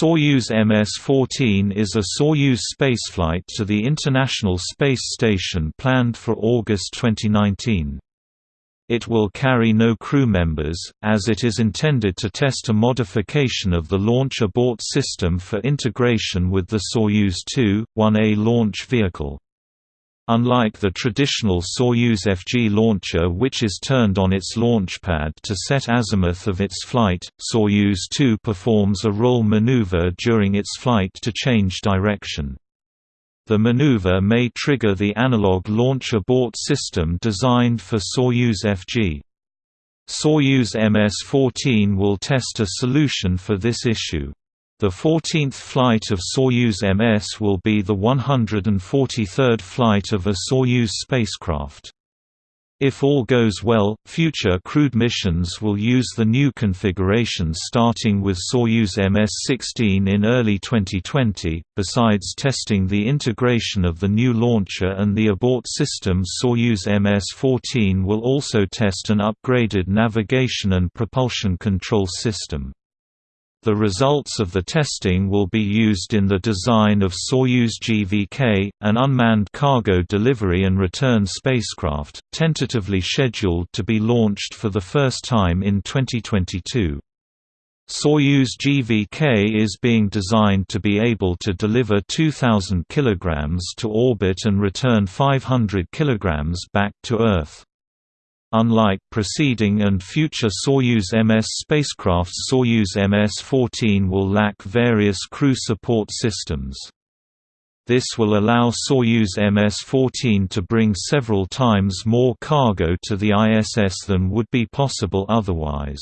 Soyuz MS-14 is a Soyuz spaceflight to the International Space Station planned for August 2019. It will carry no crew members, as it is intended to test a modification of the launch abort system for integration with the Soyuz 2-1A launch vehicle. Unlike the traditional Soyuz FG launcher which is turned on its launch pad to set azimuth of its flight, Soyuz 2 performs a roll maneuver during its flight to change direction. The maneuver may trigger the analog launch abort system designed for Soyuz FG. Soyuz MS-14 will test a solution for this issue. The 14th flight of Soyuz MS will be the 143rd flight of a Soyuz spacecraft. If all goes well, future crewed missions will use the new configuration starting with Soyuz MS-16 in early 2020. Besides testing the integration of the new launcher and the abort system, Soyuz MS-14 will also test an upgraded navigation and propulsion control system. The results of the testing will be used in the design of Soyuz GVK, an unmanned cargo delivery and return spacecraft, tentatively scheduled to be launched for the first time in 2022. Soyuz GVK is being designed to be able to deliver 2,000 kg to orbit and return 500 kg back to Earth. Unlike preceding and future Soyuz MS spacecrafts Soyuz MS-14 will lack various crew support systems. This will allow Soyuz MS-14 to bring several times more cargo to the ISS than would be possible otherwise.